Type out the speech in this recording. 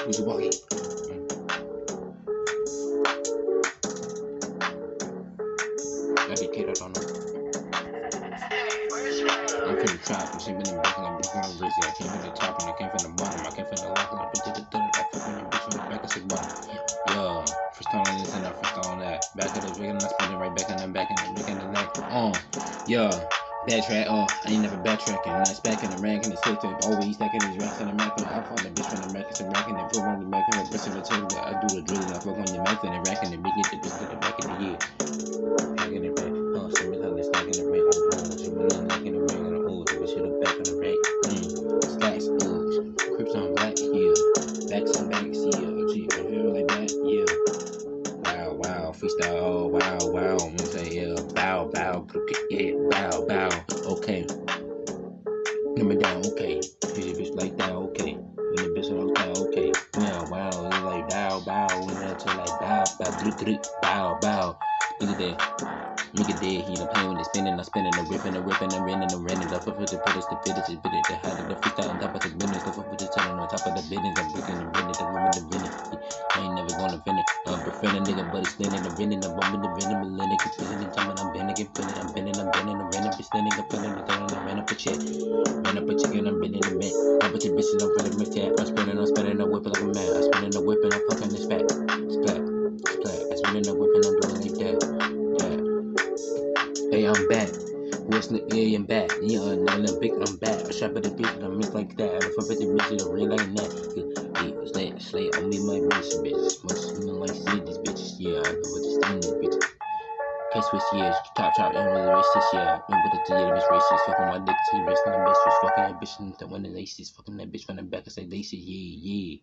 The walkie? I be kid, I don't know. I'm finna trap, I'm been in the back and I'm looking on lazy. I came from the top and I came from the bottom. I came from the left and I to the third. I fuck on the bitch from the back, I said bottom. Yeah, first time on this and I first time on that. Back of the rig and I spin it right back and I'm back in the rig and the neck. Uh, yeah. Backtrack, oh, I ain't never backtracking. Not spacking the rank and the six tape. Always stacking these racks and I'm racking. I find the bitch from the rack and racking and put on the back and breast of the table. I do the drilling, I fuck on the mouth and the rack and get the bitch to the back of the year. Packing the back, oh, stacking the rack. I'm blowing, some of them stacking the rack and the old. The back of the rack. Mm, stacks, uh, crips on black, yeah. Backs on backs, yeah. Gee, I feel like that, yeah. Wow, wow, freestyle, oh, wow, wow. I'm gonna say, yeah, bow, bow, bow, bow, okay. Number down, okay. Hit the bitch like that, okay. When the bitch like that, okay. Wow, wow, it's like bow, bow. When that to like bow, bow, drip, bow, bow. Look at that. Look at that, he done playing with the spinning, I'm spinning, I'm ripping, I'm ripping, I'm renting, I'm renting, up for the fittest, the fittest, the fittest, the high, the freestyle on top of the business, the foot, the telling on top of the business, I'm breaking the business, the woman, the business. I ain't never gonna finish. I'm befriending nigga, but it's standing, I'm renting, I'm bumping the renting, millennium, keep spinning, the time, I'm bending, get feeling, I'm bending, I'm bending, I'm renting, be standing, I'm feeling, I'm feeling, I'm renting check. Ran up a chicken, I'm bending the mint. Up with your bitches, I'm feeling my tat. I'm spinning, I'm spinning, I'm splat. I'm whipping, I'm doing like that. Yeah. Hey, I'm back. What's the yeah, I'm back. Yeah, I'm not big, I'm back. I shop at the bitch, I'm mix like that. I bet the bitch, I'm real like that. Yeah, slay, slay, on me, my bitch, bitch. Must smell like see these bitches. Yeah, I know what to stand these bitches. K switch yeah, top top and really racist, yeah. Remember the yeah, the bitch racist, fucking my dick to the rest of the bitch, fucking that bitch and the one the laces, fucking that bitch from the back, I say laces, yeah, yeah.